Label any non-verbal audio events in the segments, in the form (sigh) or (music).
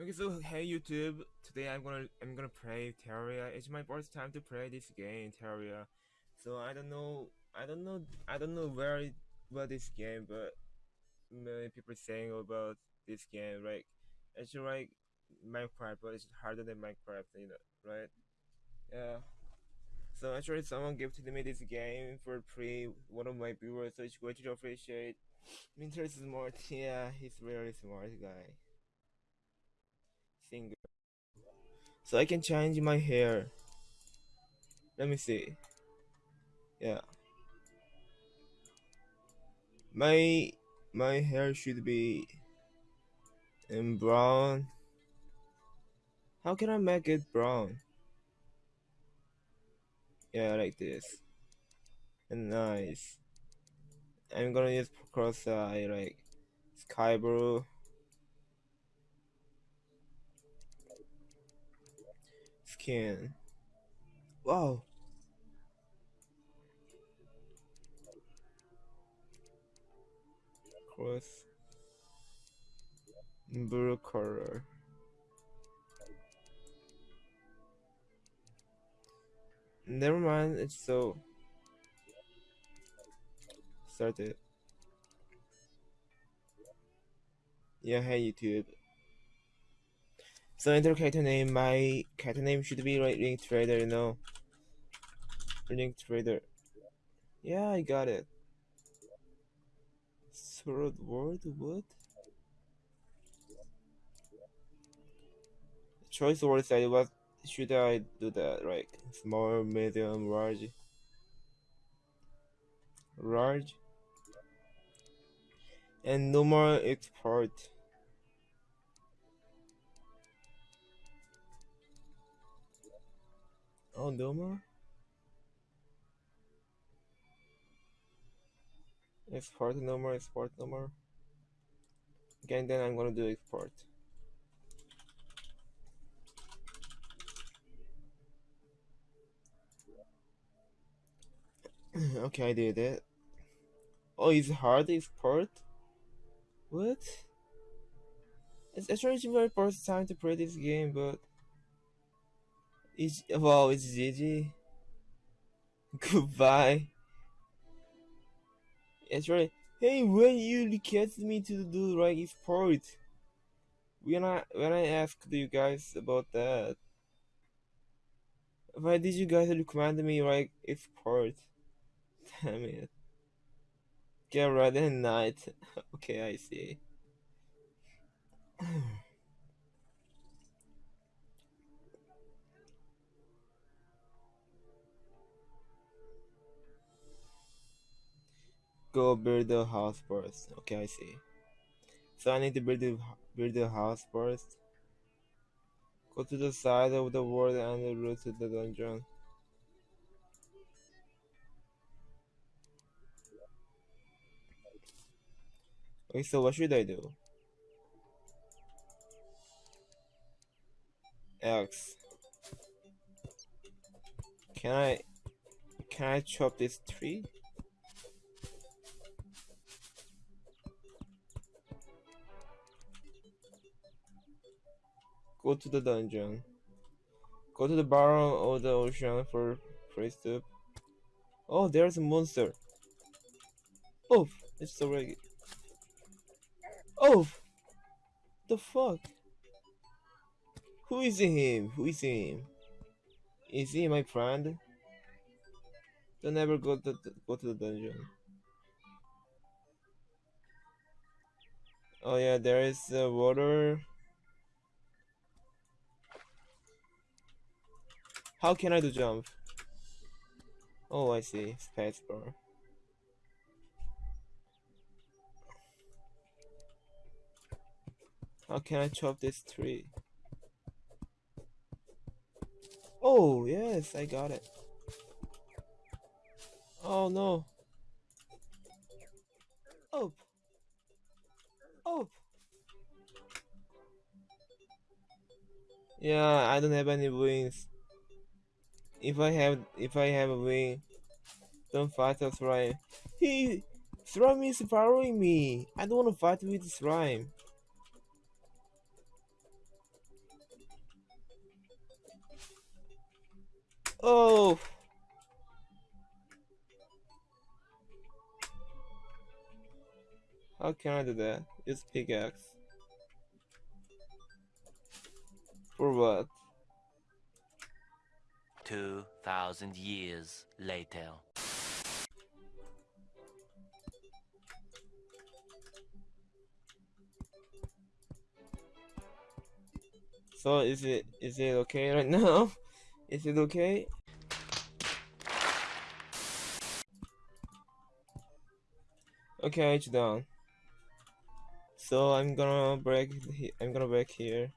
Okay, so hey YouTube. Today I'm gonna I'm gonna play Terraria. It's my first time to play this game, Terraria. So I don't know I don't know I don't know where about this game, but many people saying about this game. Like it's like Minecraft, but it's harder than Minecraft, you know, right? Yeah. So actually, someone gifted me this game for free. One of my viewers, so it's going to appreciate. Minter is smart. Yeah, he's really smart guy. Singer. So I can change my hair. Let me see. Yeah. My my hair should be in brown. How can I make it brown? Yeah, like this. And nice. I'm gonna use cross eye like sky blue. Skin. Wow. Cross blue color. Never mind, it's so started. Yeah, hey YouTube. So enter character name. My character name should be like Link Trader, you know. Link Trader. Yeah, I got it. Sword word what? Choice word said what should I do that? Like small, medium, large. Large. And no more expert. Oh, more? Expert more, expert more. Again, then I'm gonna do expert. (clears throat) okay, I did it. Oh, it's hard expert? What? It's actually my first time to play this game, but it's wow, it's GG. Goodbye. It's right. Hey, when you requested me to do like expert, when I when I asked you guys about that, why did you guys recommend me like expert? (laughs) Damn it. Get ready at night. (laughs) okay, I see. (laughs) Go build the house first. Okay, I see. So I need to build the, build a house first. Go to the side of the world and route to the dungeon. Okay, so what should I do? X. Can I can I chop this tree? Go to the dungeon. Go to the bottom of the ocean for free soup. Oh, there's a monster. Oh, it's already. Oh, the fuck? Who is him? Who is him? Is he my friend? Don't ever go to the, go to the dungeon. Oh yeah, there is uh, water. How can I do jump? Oh, I see. Spacebar. How can I chop this tree? Oh, yes, I got it. Oh, no. Oh. Oh. Yeah, I don't have any wings. If I have if I have a wing, don't fight a slime. He slime is following me. I don't want to fight with slime. Oh! How can I do that? Use pickaxe. For what? 2,000 years later. So is it is it okay right now? (laughs) Is it okay? Okay, it's done. So I'm gonna break. I'm gonna break here.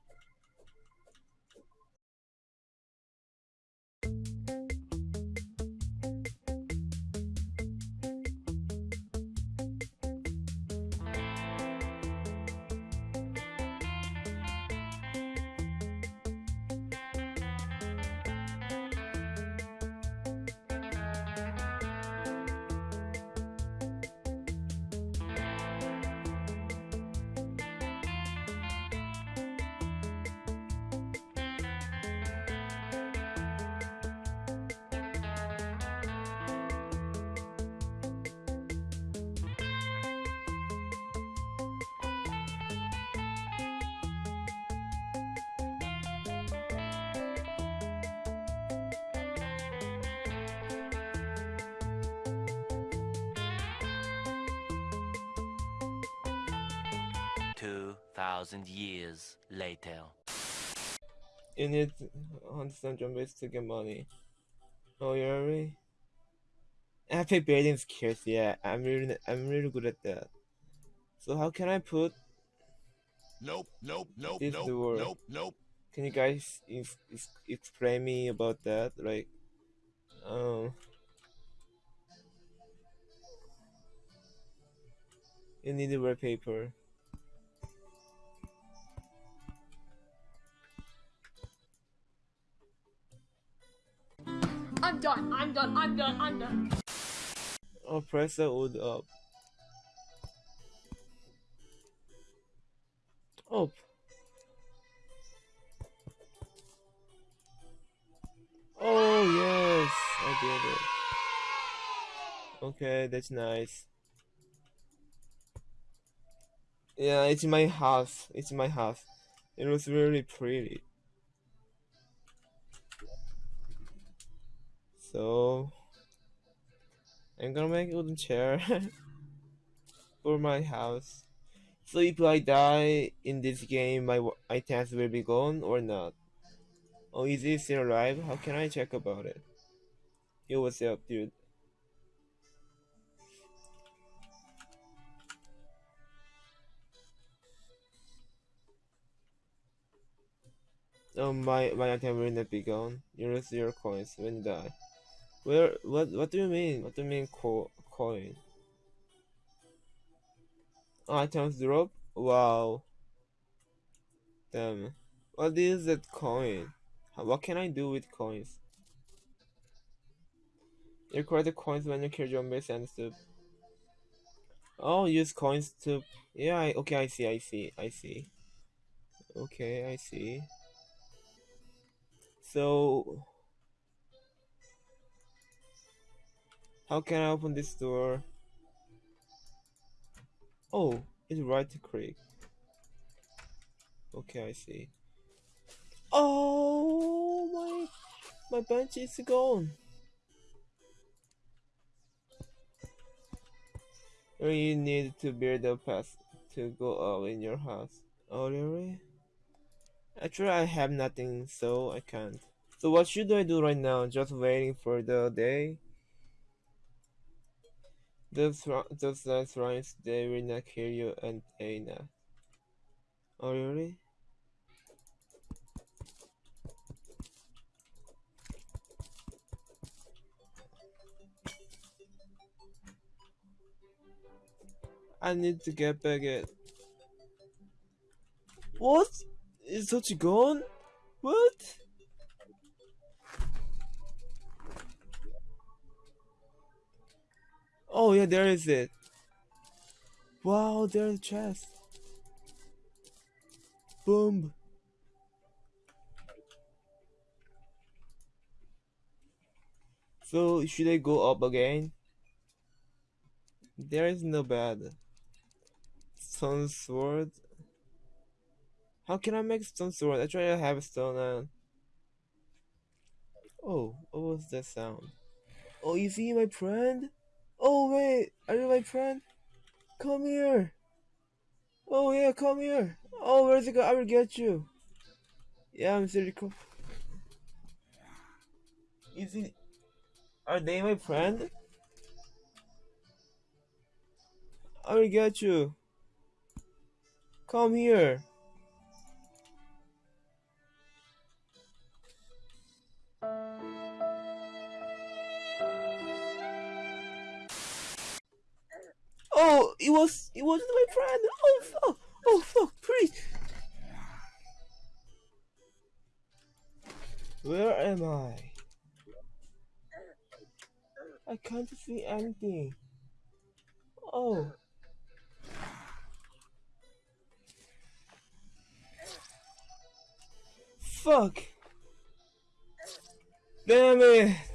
Thousand years later. You need to understand zombies to get money. Oh, you already? Epic building skills. Yeah, I'm really, I'm really good at that. So how can I put? Nope, nope, nope, This nope, door. nope, nope. Can you guys ex- ex- explain me about that? Like, um, you need wallpaper. I'm done. I'm done. I'm done. I'm done. Oh, press the wood up. Up. Oh yes, I did it. Okay, that's nice. Yeah, it's my house. It's my house. It was really pretty. So I'm gonna make a wooden chair (laughs) for my house. So if I die in this game, my items will be gone or not? Oh, is he still alive? How can I check about it? Yo, what's up, dude? Oh, my my item will not be gone. You lose your coins when you die. Where? What? What do you mean? What do you mean co coin? Oh, items drop? Wow. Damn. What is that coin? What can I do with coins? You the coins when you kill zombies and stuff. Oh, use coins to. Yeah. I, okay. I see. I see. I see. Okay. I see. So. How can I open this door? Oh, it's right to click. Okay, I see. Oh my, my bench is gone. You need to build a path to go up in your house. Oh really? Actually, I have nothing, so I can't. So what should I do right now? Just waiting for the day? Those those last rhymes they will not kill you and they. Oh really? I need to get back it. What? Is Sochi gone? What? Oh yeah, there is it. Wow, there's a chest. Boom. So should I go up again? There is no bed. Stone sword. How can I make stone sword? I try to have a stone and Oh, what was that sound? Oh, you see my friend? Oh wait, are you my friend? Come here. Oh yeah, come here. Oh, where's it go? I will get you. Yeah, I'm cool. Is it? Are they my friend? I will get you. Come here. It was it wasn't my friend. Oh fuck! Oh fuck! Please. Where am I? I can't see anything. Oh. Fuck. Damn it.